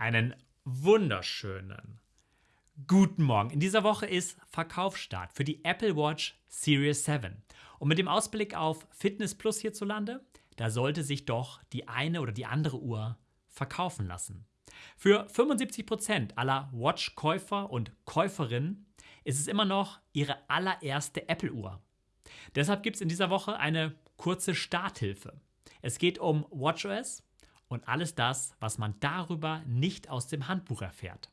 Einen wunderschönen guten Morgen. In dieser Woche ist Verkaufsstart für die Apple Watch Series 7. Und mit dem Ausblick auf Fitness Plus hierzulande, da sollte sich doch die eine oder die andere Uhr verkaufen lassen. Für 75% aller Watch-Käufer und Käuferinnen ist es immer noch ihre allererste Apple-Uhr. Deshalb gibt es in dieser Woche eine kurze Starthilfe. Es geht um WatchOS und alles das, was man darüber nicht aus dem Handbuch erfährt.